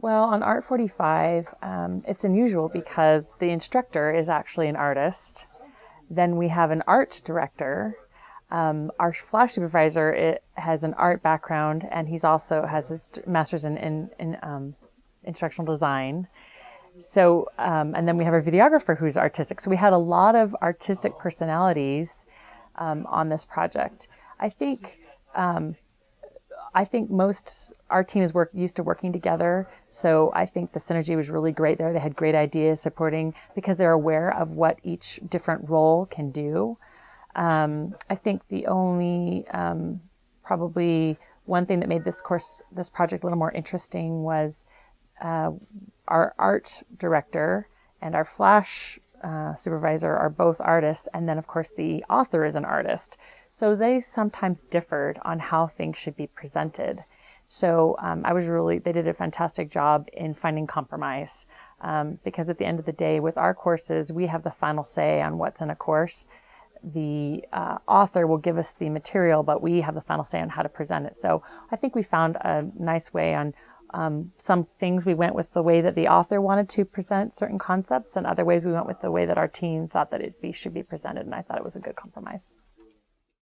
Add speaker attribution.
Speaker 1: Well, on Art 45, um, it's unusual because the instructor is actually an artist. Then we have an art director. Um, our flash supervisor it has an art background, and he's also has his master's in, in, in um, instructional design. So, um, and then we have our videographer who's artistic. So we had a lot of artistic personalities um, on this project. I think um, I think most our team is work used to working together, so I think the synergy was really great there. They had great ideas supporting because they're aware of what each different role can do. Um, I think the only um, probably one thing that made this course this project a little more interesting was uh, our art director and our flash uh, supervisor are both artists, and then of course the author is an artist. So they sometimes differed on how things should be presented. So um, I was really, they did a fantastic job in finding compromise um, because at the end of the day, with our courses, we have the final say on what's in a course. The uh, author will give us the material, but we have the final say on how to present it. So I think we found a nice way on um, some things we went with the way that the author wanted to present certain concepts, and other ways we went with the way that our team thought that it be, should be presented, and I thought it was a good compromise.